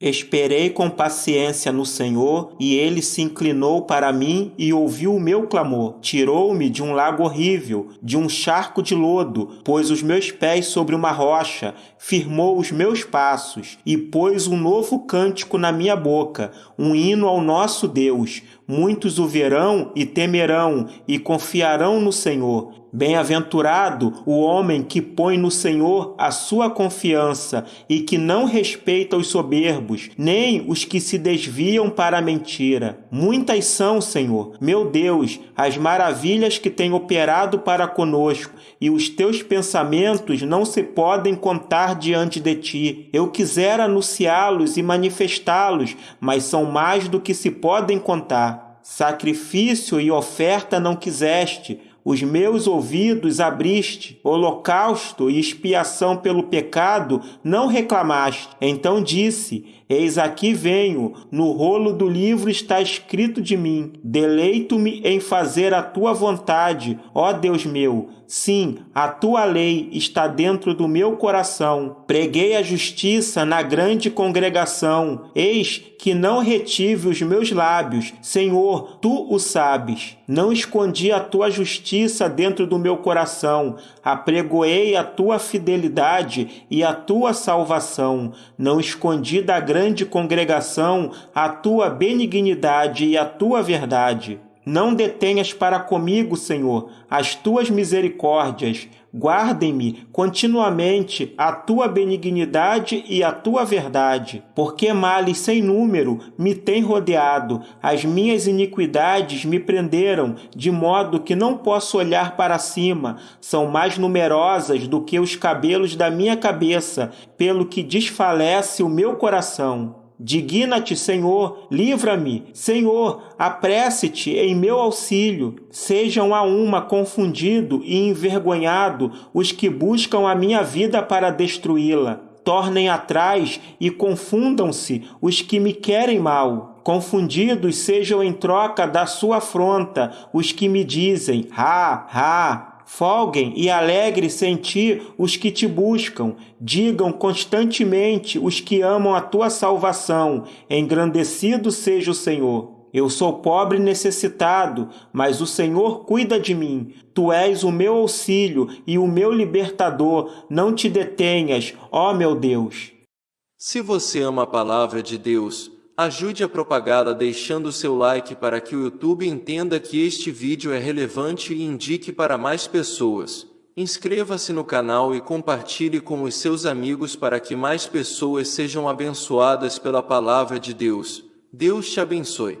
Esperei com paciência no Senhor, e ele se inclinou para mim e ouviu o meu clamor. Tirou-me de um lago horrível, de um charco de lodo, pôs os meus pés sobre uma rocha, firmou os meus passos e pôs um novo cântico na minha boca, um hino ao nosso Deus. Muitos o verão e temerão e confiarão no Senhor. Bem-aventurado o homem que põe no Senhor a sua confiança e que não respeita os soberbos, nem os que se desviam para a mentira. Muitas são, Senhor, meu Deus, as maravilhas que tem operado para conosco, e os teus pensamentos não se podem contar diante de ti. Eu quisera anunciá-los e manifestá-los, mas são mais do que se podem contar. Sacrifício e oferta não quiseste, os meus ouvidos abriste, holocausto e expiação pelo pecado não reclamaste. Então disse: Eis aqui venho, no rolo do livro está escrito de mim: Deleito-me em fazer a tua vontade, ó Deus meu. Sim, a tua lei está dentro do meu coração. Preguei a justiça na grande congregação. Eis que não retive os meus lábios. Senhor, tu o sabes. Não escondi a tua justiça dentro do meu coração. Apregoei a tua fidelidade e a tua salvação. Não escondi da grande grande congregação a tua benignidade e a tua verdade. Não detenhas para comigo, Senhor, as tuas misericórdias. Guardem-me continuamente a tua benignidade e a tua verdade, porque males sem número me têm rodeado, as minhas iniquidades me prenderam, de modo que não posso olhar para cima, são mais numerosas do que os cabelos da minha cabeça, pelo que desfalece o meu coração. Digna-te, Senhor, livra-me. Senhor, apresse-te em meu auxílio. Sejam a uma confundido e envergonhado os que buscam a minha vida para destruí-la. Tornem atrás e confundam-se os que me querem mal. Confundidos sejam em troca da sua afronta os que me dizem: Ha, ha, Folguem e alegre-se em ti os que te buscam. Digam constantemente os que amam a tua salvação. Engrandecido seja o Senhor. Eu sou pobre e necessitado, mas o Senhor cuida de mim. Tu és o meu auxílio e o meu libertador. Não te detenhas, ó meu Deus. Se você ama a palavra de Deus, Ajude a propagá-la deixando seu like para que o YouTube entenda que este vídeo é relevante e indique para mais pessoas. Inscreva-se no canal e compartilhe com os seus amigos para que mais pessoas sejam abençoadas pela palavra de Deus. Deus te abençoe.